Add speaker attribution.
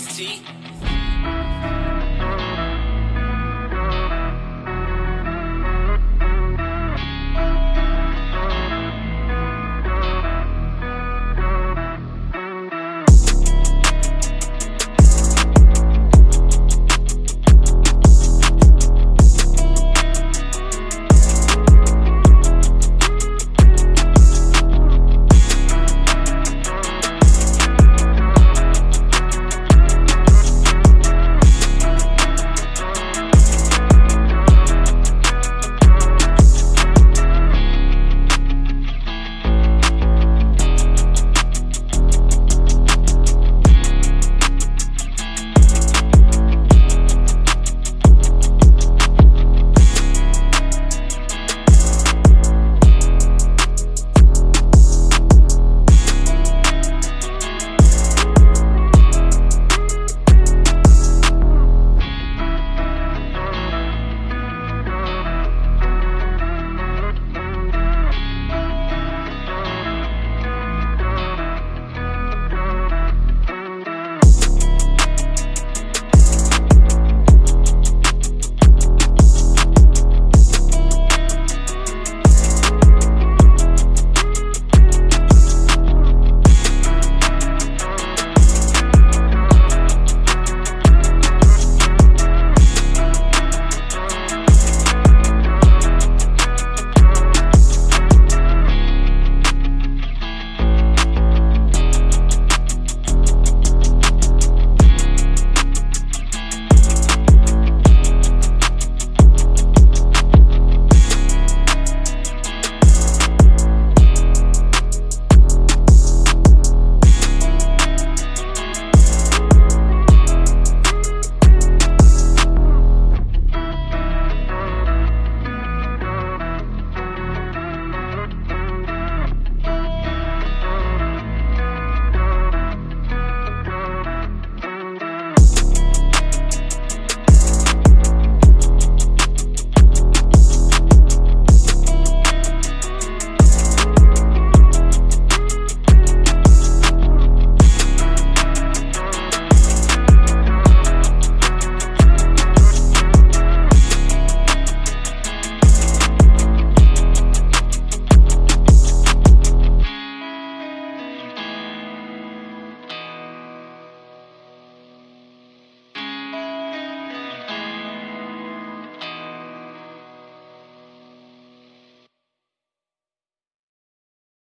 Speaker 1: Miss T.